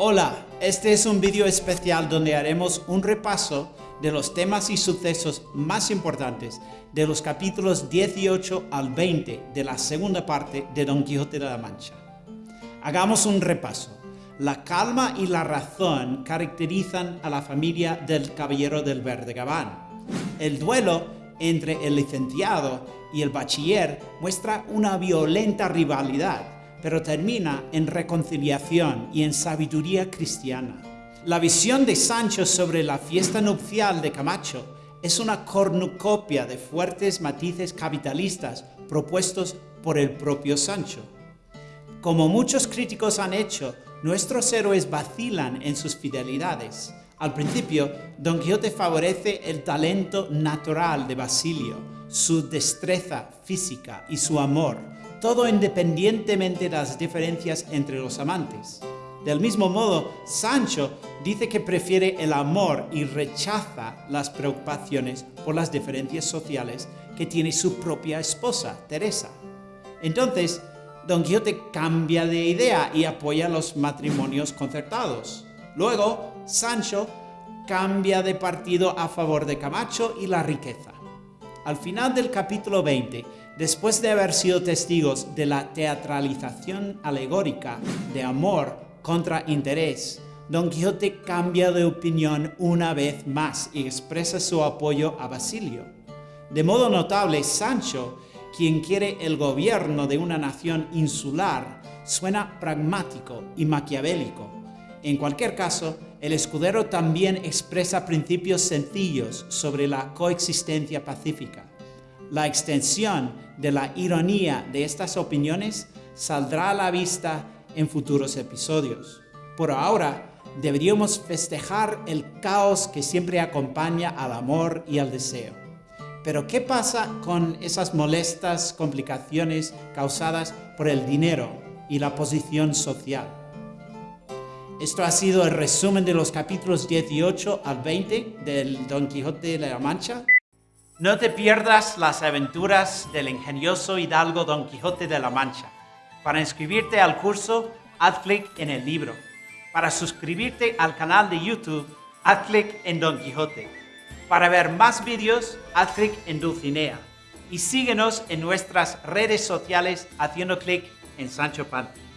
Hola, este es un vídeo especial donde haremos un repaso de los temas y sucesos más importantes de los capítulos 18 al 20 de la segunda parte de Don Quijote de la Mancha. Hagamos un repaso. La calma y la razón caracterizan a la familia del Caballero del Verde Gabán. El duelo entre el licenciado y el bachiller muestra una violenta rivalidad pero termina en reconciliación y en sabiduría cristiana. La visión de Sancho sobre la fiesta nupcial de Camacho es una cornucopia de fuertes matices capitalistas propuestos por el propio Sancho. Como muchos críticos han hecho, nuestros héroes vacilan en sus fidelidades. Al principio, Don Quijote favorece el talento natural de Basilio, su destreza física y su amor, todo independientemente de las diferencias entre los amantes. Del mismo modo, Sancho dice que prefiere el amor y rechaza las preocupaciones por las diferencias sociales que tiene su propia esposa, Teresa. Entonces, Don Quijote cambia de idea y apoya los matrimonios concertados. Luego, Sancho cambia de partido a favor de Camacho y la riqueza. Al final del capítulo 20, después de haber sido testigos de la teatralización alegórica de amor contra interés, Don Quijote cambia de opinión una vez más y expresa su apoyo a Basilio. De modo notable, Sancho, quien quiere el gobierno de una nación insular, suena pragmático y maquiavélico. En cualquier caso, el escudero también expresa principios sencillos sobre la coexistencia pacífica. La extensión de la ironía de estas opiniones saldrá a la vista en futuros episodios. Por ahora, deberíamos festejar el caos que siempre acompaña al amor y al deseo. Pero ¿qué pasa con esas molestas complicaciones causadas por el dinero y la posición social? Esto ha sido el resumen de los capítulos 18 al 20 del Don Quijote de la Mancha. No te pierdas las aventuras del ingenioso hidalgo Don Quijote de la Mancha. Para inscribirte al curso, haz clic en el libro. Para suscribirte al canal de YouTube, haz clic en Don Quijote. Para ver más vídeos, haz clic en Dulcinea. Y síguenos en nuestras redes sociales haciendo clic en Sancho Panza.